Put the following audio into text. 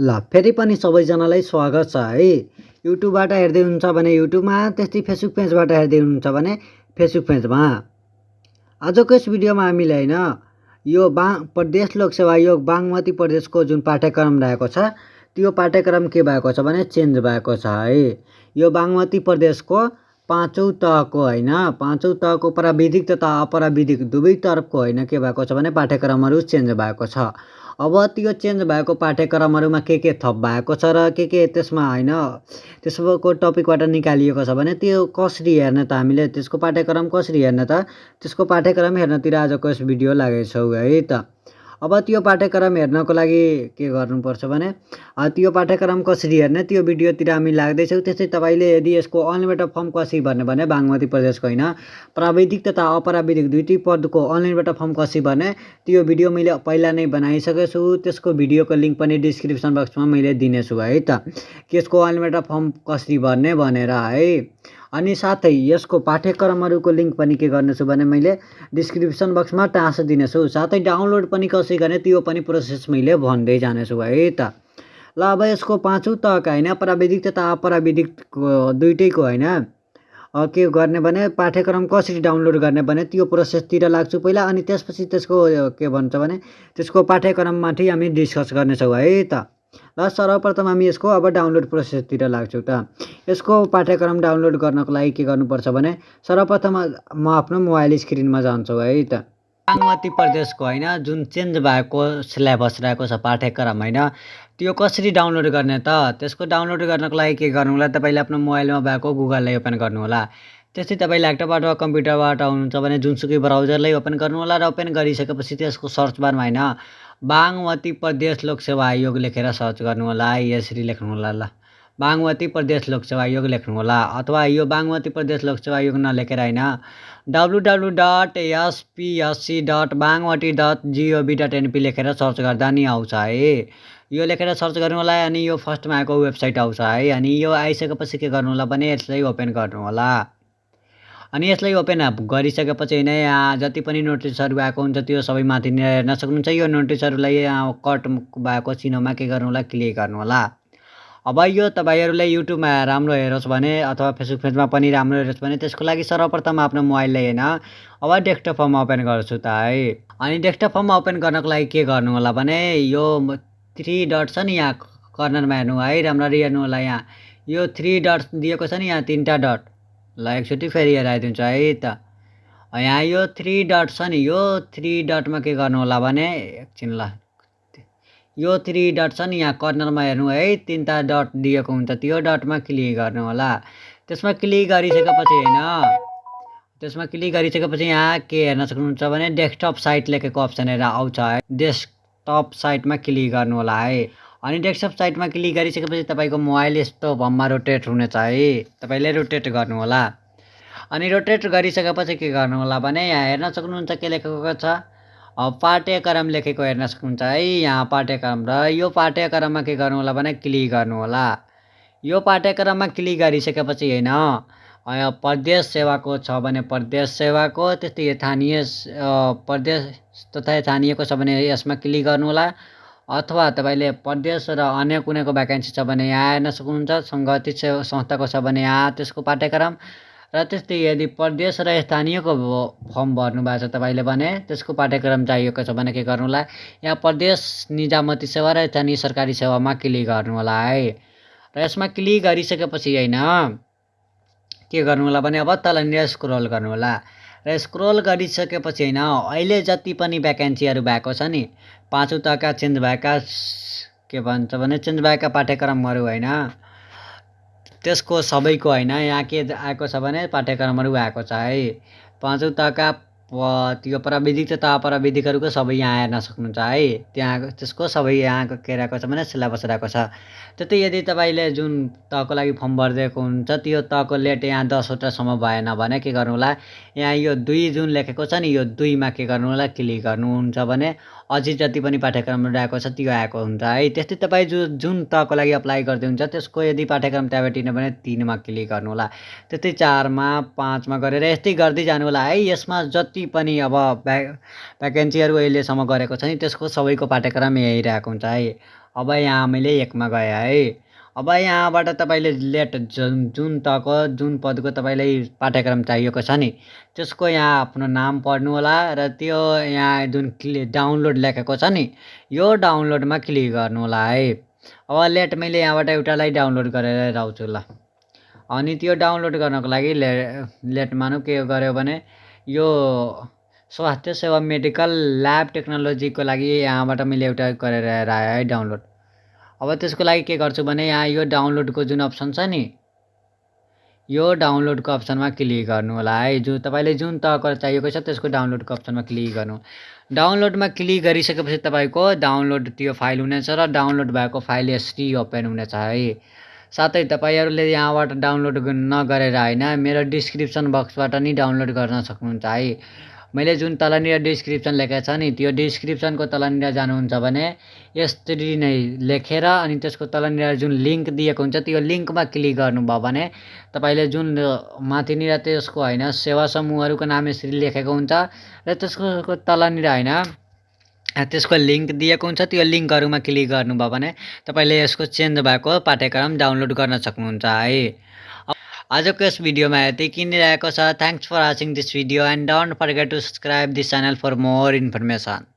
ल फेरि पनि सबैजनालाई स्वागत छ है। युट्युबबाट हेर्दै हुनुहुन्छ भने युट्युबमा त्यस्तै फेसबुक पेजबाट हेर्दै हुनुहुन्छ भने फेसबुक पेजमा। आजको यस भिडियोमा हामीले होइन यो बा प्रदेश लोकसेवा आयोग बागमती प्रदेशको जुन पाठ्यक्रम रहेको छ त्यो पाठ्यक्रम के भएको छ भने चेन्ज भएको छ है। यो बागमती प्रदेशको पाँचौँ तहको होइन पाँचौँ तहको प्राविधिक तथा अप्राविधिक दुवै तर्फको होइन के भएको छ भने पाठ्यक्रमहरू चेन्ज भएको छ। अब त्यो चेन्ज भएको पाठ्यक्रमहरूमा के के थप भएको छ र के के त्यसमा होइन त्यसको टपिकबाट निकालिएको छ भने त्यो कसरी हेर्ने त हामीले त्यसको पाठ्यक्रम कसरी हेर्ने त त्यसको पाठ्यक्रम हेर्नतिर आजको यस भिडियो लागेको छौँ है त। अब त्यो पाठ्यक्रम हेर्नको लागि के गर्नुपर्छ भने त्यो पाठ्यक्रम कसरी हेर्ने त्यो भिडियोतिर हामी लाग्दैछौँ। त्यस्तै तपाईँले यदि यसको अनलाइनबाट फर्म कसरी भर्ने भने बागमती प्रदेशको होइन प्राविधिक तथा अप्राविधिक दुइटै पदको अनलाइनबाट फर्म कसरी भर्ने त्यो भिडियो मैले पहिला नै बनाइसकेको छु त्यसको भिडियोको लिङ्क पनि डिस्क्रिप्सन बक्समा मैले दिनेछु है त। यसको अनलाइनबाट फर्म कसरी भर्ने भनेर है। अनि साथै यसको पाठ्यक्रमहरूको लिङ्क पनि के गर्नेछु भने मैले डिस्क्रिप्सन बक्समा टाँसो दिनेछु। साथै डाउनलोड पनि कसरी गर्ने त्यो पनि प्रोसेस मैले भन्दै जानेछु है त। ल अब यसको पाँचौँ तहका होइन प्राविधिक तथा अप्राविधिकको दुइटैको होइन। के गर्ने भने पाठ्यक्रम कसरी डाउनलोड गर्ने भने त्यो प्रोसेसतिर लाग्छु पहिला अनि त्यसपछि त्यसको के भन्छ भने त्यसको पाठ्यक्रममाथि हामी डिस्कस गर्नेछौँ है त। र सर्वप्रथम हामी यसको अब डाउनलोड प्रोसेसतिर लाग्छौँ त। यसको पाठ्यक्रम डाउनलोड गर्नको लागि के गर्नुपर्छ भने सर्वप्रथम म आफ्नो मोबाइल स्क्रिनमा जान्छु है त। बागमती प्रदेशको होइन जुन चेन्ज भएको सिलेबस रहेको छ पाठ्यक्रम होइन त्यो कसरी डाउनलोड गर्ने त? त्यसको डाउनलोड गर्नको लागि के गर्नु होला? तपाईँले आफ्नो मोबाइलमा भएको गुगललाई ओपन गर्नु होला। त्यस्तै तपाईँ ल्यापटपबाट वा कम्प्युटरबाट आउनुहुन्छ भने जुनसुकै ब्राउजरलाई ओपन गर्नु होला र ओपन गरिसकेपछि त्यसको सर्च बारमा होइन बागमती प्रदेश लोकसेवा आयोग लेखेर सर्च गर्नु होला यसरी लेख्नु होला ल। बागमती प्रदेश लोकसेवा आयोग लेख्नु होला अथवा यो बागमती प्रदेश लोकसेवा आयोग नलेखेर होइन। W W dot SPSC dot Bagmati dot जिओभी dot NP लेखेर सर्च गर्दा नि आउँछ है। यो लेखेर सर्च गर्नु होला अनि यो फर्स्टमा आएको वेबसाइट आउँछ है अनि यो आइसकेपछि के गर्नु होला भने यसलाई ओपन गर्नु होला अनि यसलाई ओपन गरिसकेपछि होइन यहाँ जति पनि नोटिसहरू आएको हुन्छ त्यो सबै माथि हेर्न सक्नुहुन्छ। यो नोटिसहरूलाई कट भएको चिनोमा के गर्नु होला क्लिक गर्नु होला अब यो तपाईँहरूले युट्युबमा राम्रो हेरोस् भने अथवा फेसबुक पेजमा पनि राम्रो हेरोस् भने त्यसको लागि सर्वप्रथम आफ्नो मोबाइललाई होइन अब डेस्कटप फर्म ओपन गर्छु त है। अनि डेस्कटप फर्म ओपन गर्नको लागि के गर्नु होला भने यो थ्री डट छ नि यहाँ कर्नरमा हेर्नु है राम्ररी हेर्नु होला यहाँ। यो थ्री डट दिएको छ नि यहाँ तिनवटा डट ल एकचोटि फेरि हेराइदिन्छु है त। यहाँ यो थ्री डट छ नि यो थ्री डटमा के गर्नु होला भने एकछिन ल। यो थ्री डट छ नि यहाँ कर्नरमा हेर्नु है तिनवटा डट दिएको हुन्छ त्यो डटमा क्लिक गर्नु होला। त्यसमा क्लिक गरिसकेपछि होइन? त्यसमा क्लिक गरिसकेपछि यहाँ के हेर्न सक्नुहुन्छ भने डेस्कटप साइट लेखेको अप्सनहरू आउँछ है। डेस्कटप साइटमा क्लिक गर्नु होला है। अनि डेस्कटप साइटमा क्लिक गरिसकेपछि तपाईँको मोबाइल यस्तो भममा रोटेट हुनेछ है। तपाईँले रोटेट गर्नु होला अनि रोटेट गरिसकेपछि के गर्नु होला भने यहाँ हेर्न सक्नुहुन्छ के लेखेको छ? पाठ्यक्रम लेखेको हेर्न सक्नुहुन्छ है। यहाँ पाठ्यक्रम र यो पाठ्यक्रममा के गर्नु होला भने क्लिक गर्नु होला यो पाठ्यक्रममा क्लिक गरिसकेपछि होइन प्रदेश सेवाको छ भने प्रदेश सेवाको त्यस्तै स्थानीय प्रदेश तथा स्थानीयको छ भने यसमा क्लिक गर्नु होला अथवा तपाईँले प्रदेश र अन्य कुनैको भ्याकेन्सी छ भने यहाँ हेर्न सक्नुहुन्छ सङ्गठित संस्थाको छ भने यहाँ त्यसको पाठ्यक्रम। र त्यस्तै यदि प्रदेश र स्थानीयको फर्म भर्नु भएको छ तपाईँले भने त्यसको पाठ्यक्रम चाहिएको छ भने के गर्नु होला यहाँ प्रदेश निजामती सेवा र स्थानीय सरकारी सेवामा क्लिक गर्नु होला है। र यसमा क्लिक गरिसकेपछि होइन के गर्नु होला भने अब तलनिर स्क्रोल गर्नु होला र स्क्रोल गरिसकेपछि होइन अहिले जति पनि भ्याकेन्सीहरू भएको छ नि पाँचौँ तहका चेन्ज भएका के भन्छ भने चेन्ज भएका पाठ्यक्रमहरू होइन त्यसको सबैको होइन यहाँ के आएको छ भने पाठ्यक्रमहरू आएको छ है। पाँचौँ तहका त्यो प्राविधिक तथा अप्राविधिकहरूको सबै यहाँ हेर्न सक्नुहुन्छ है। त्यहाँ त्यसको सबै यहाँको के रहेको छ भने सिलेबस रहेको छ। त्यस्तै यदि तपाईँले जुन तहको लागि फर्म भरिदिएको हुन्छ त्यो तहको लेट यहाँ दसवटासम्म भएन भने के गर्नु होला यहाँ यो दुई जुन लेखेको छ नि यो दुईमा के गर्नु होला क्लिक गर्नुहुन्छ भने अझै जति पनि पाठ्यक्रम आएको छ त्यो आएको हुन्छ है। त्यस्तै तपाईँ जु जुन तहको लागि अप्लाई गर्दै हुन्छ त्यसको यदि पाठ्यक्रम त्यहाँबाट भने तिनमा क्लिक गर्नु होला त्यस्तै चारमा पाँचमा गरेर यस्तै गर्दै जानु होला है। यसमा जति पनि अब भ्या भ्याकेन्सीहरू अहिलेसम्म गरेको छ नि त्यसको सबैको पाठ्यक्रम यहीँ रहेको हुन्छ है। अब यहाँ मैले एकमा गएँ है। अब यहाँबाट तपाईँले लेट जुन जुन तहको जुन पदको तपाईँलाई पाठ्यक्रम चाहिएको छ नि त्यसको यहाँ आफ्नो नाम पढ्नु होला र त्यो यहाँ जुन क्लि डाउनलोड लेखेको छ नि यो डाउनलोडमा क्लिक गर्नु होला है। अब लेट मैले यहाँबाट एउटालाई डाउनलोड गरेर राख्छु ल। अनि त्यो डाउनलोड गर्नको लागि ले लेट मानौँ के गर्यो भने यो स्वास्थ्य सेवा मेडिकल ल्याब टेक्नोलोजीको लागि यहाँबाट मैले एउटा गरेर आएँ है डाउनलोड। अब त्यसको लागि के गर्छु भने यहाँ यो डाउनलोडको जुन अप्सन छ नि यो डाउनलोडको अप्सनमा क्लिक गर्नु होला है। जो तपाईँले जुन तहको चाहिएको छ त्यसको डाउनलोडको अप्सनमा क्लिक गर्नु। डाउनलोडमा क्लिक गरिसकेपछि तपाईँको डाउनलोड त्यो फाइल हुनेछ र डाउनलोड भएको फाइल यसरी ओपन हुनेछ है। साथै तपाईँहरूले यहाँबाट डाउनलोड नगरेर होइन मेरो डिस्क्रिप्सन बक्सबाट नि डाउनलोड गर्न सक्नुहुन्छ है। मैले जुन तलनिर डिस्क्रिप्सन लेखेको छ नि त्यो डिस्क्रिप्सनको तलनिर जानुहुन्छ भने यसरी नै लेखेर अनि त्यसको तलनिर जुन लिङ्क दिएको हुन्छ त्यो लिङ्कमा क्लिक गर्नुभयो भने तपाईँले जुन माथिनिर त्यसको होइन सेवा समूहहरूको नाम यसरी लेखेको हुन्छ र त्यसको तलनिर होइन त्यसको लिङ्क दिएको हुन्छ। त्यो लिङ्कहरूमा क्लिक गर्नुभयो भने तपाईँले यसको चेन्ज भएको पाठ्यक्रम डाउनलोड गर्न सक्नुहुन्छ है। आजको यस भिडियोमा यति किनिरहेको छ। Thanks for watching this video and don't forget to subscribe this channel for more information